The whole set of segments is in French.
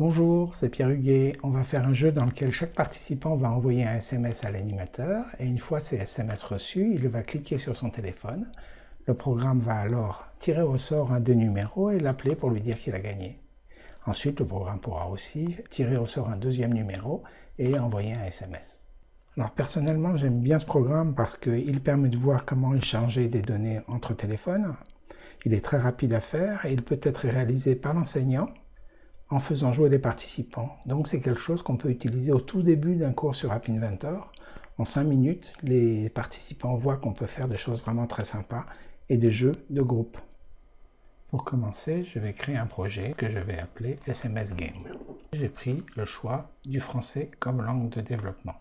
Bonjour, c'est Pierre Huguet. On va faire un jeu dans lequel chaque participant va envoyer un SMS à l'animateur et une fois ces SMS reçus, il va cliquer sur son téléphone. Le programme va alors tirer au sort un des numéros et l'appeler pour lui dire qu'il a gagné. Ensuite, le programme pourra aussi tirer au sort un deuxième numéro et envoyer un SMS. Alors personnellement, j'aime bien ce programme parce qu'il permet de voir comment échanger des données entre téléphones. Il est très rapide à faire et il peut être réalisé par l'enseignant en faisant jouer les participants. Donc c'est quelque chose qu'on peut utiliser au tout début d'un cours sur App Inventor. En 5 minutes, les participants voient qu'on peut faire des choses vraiment très sympas et des jeux de groupe. Pour commencer, je vais créer un projet que je vais appeler SMS Game. J'ai pris le choix du français comme langue de développement.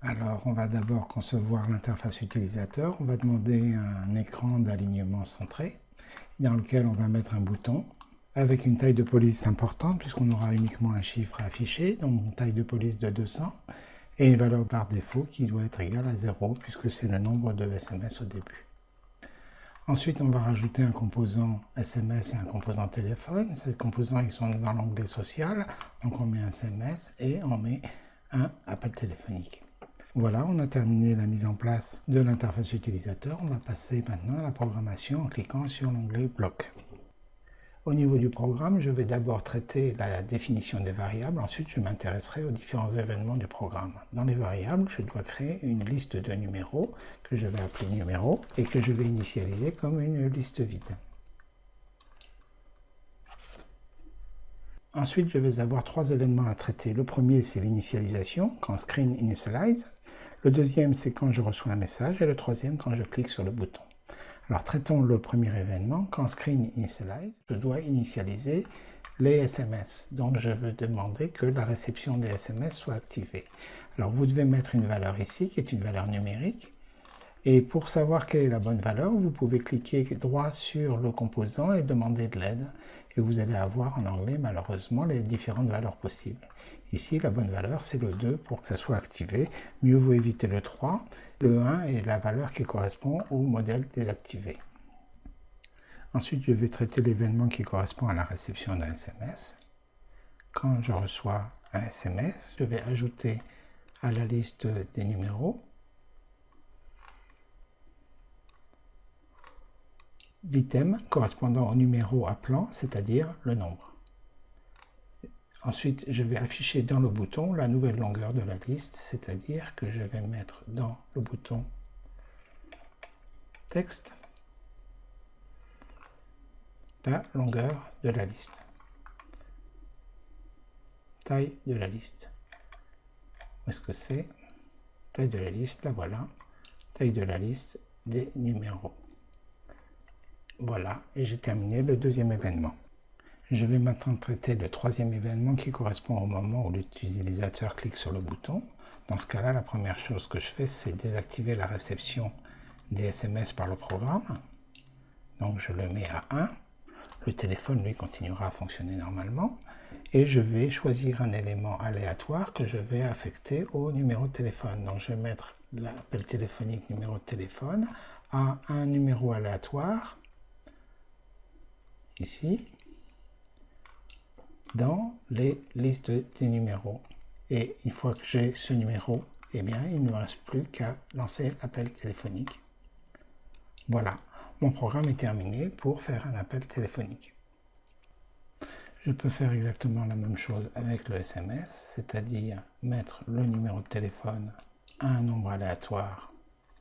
Alors, on va d'abord concevoir l'interface utilisateur. On va demander un écran d'alignement centré dans lequel on va mettre un bouton avec une taille de police importante puisqu'on aura uniquement un chiffre à afficher, donc une taille de police de 200 et une valeur par défaut qui doit être égale à 0 puisque c'est le nombre de SMS au début. Ensuite, on va rajouter un composant SMS et un composant téléphone. Ces composants sont dans l'onglet social, donc on met un SMS et on met un appel téléphonique. Voilà, on a terminé la mise en place de l'interface utilisateur. On va passer maintenant à la programmation en cliquant sur l'onglet Bloc. Au niveau du programme, je vais d'abord traiter la définition des variables, ensuite je m'intéresserai aux différents événements du programme. Dans les variables, je dois créer une liste de numéros que je vais appeler numéros et que je vais initialiser comme une liste vide. Ensuite, je vais avoir trois événements à traiter. Le premier, c'est l'initialisation, quand screen initialize. Le deuxième, c'est quand je reçois un message. Et le troisième, quand je clique sur le bouton. Alors traitons le premier événement. Quand screen initialize, je dois initialiser les SMS. Donc je veux demander que la réception des SMS soit activée. Alors vous devez mettre une valeur ici qui est une valeur numérique. Et pour savoir quelle est la bonne valeur, vous pouvez cliquer droit sur le composant et demander de l'aide. Et vous allez avoir en anglais malheureusement les différentes valeurs possibles. Ici, la bonne valeur, c'est le 2 pour que ça soit activé. Mieux vaut éviter le 3. Le 1 est la valeur qui correspond au modèle désactivé. Ensuite, je vais traiter l'événement qui correspond à la réception d'un SMS. Quand je reçois un SMS, je vais ajouter à la liste des numéros l'item correspondant au numéro appelant, c'est-à-dire le nombre. Ensuite, je vais afficher dans le bouton la nouvelle longueur de la liste, c'est-à-dire que je vais mettre dans le bouton texte la longueur de la liste. Taille de la liste. Où est-ce que c'est? Taille de la liste, la voilà. Taille de la liste des numéros. Voilà, et j'ai terminé le deuxième événement. Je vais maintenant traiter le troisième événement qui correspond au moment où l'utilisateur clique sur le bouton. Dans ce cas-là, la première chose que je fais, c'est désactiver la réception des SMS par le programme. Donc je le mets à 1. Le téléphone, lui, continuera à fonctionner normalement. Et je vais choisir un élément aléatoire que je vais affecter au numéro de téléphone. Donc je vais mettre l'appel téléphonique numéro de téléphone à un numéro aléatoire, ici, dans les listes des numéros. Et une fois que j'ai ce numéro, eh bien, il ne me reste plus qu'à lancer l'appel téléphonique. Voilà, mon programme est terminé pour faire un appel téléphonique. Je peux faire exactement la même chose avec le SMS, c'est-à-dire mettre le numéro de téléphone à un nombre aléatoire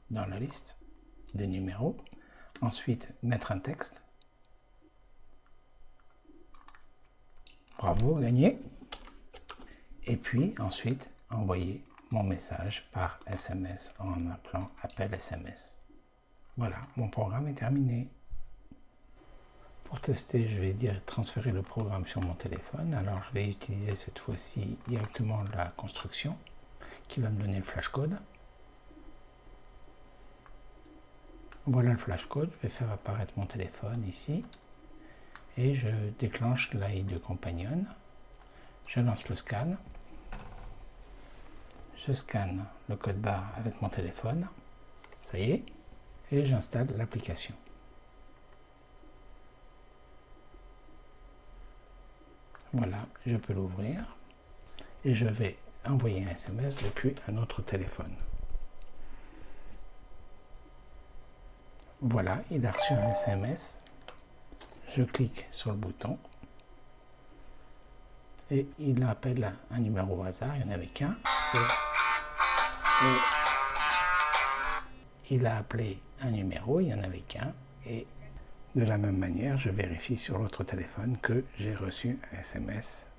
dans la liste des numéros. Ensuite, mettre un texte Bravo, gagné. Et puis ensuite, envoyer mon message par SMS en appelant appel SMS. Voilà, mon programme est terminé. Pour tester, je vais dire transférer le programme sur mon téléphone. Alors, je vais utiliser cette fois-ci directement la construction qui va me donner le flashcode. Voilà le flashcode. Je vais faire apparaître mon téléphone ici et je déclenche l'AI de Companion. Je lance le scan. Je scanne le code barre avec mon téléphone. Ça y est. Et j'installe l'application. Voilà, je peux l'ouvrir et je vais envoyer un SMS depuis un autre téléphone. Voilà, il a reçu un SMS. Je clique sur le bouton et il appelle un numéro au hasard, il n'y en avait qu'un. il a appelé un numéro, il n'y en avait qu'un. Et de la même manière, je vérifie sur l'autre téléphone que j'ai reçu un SMS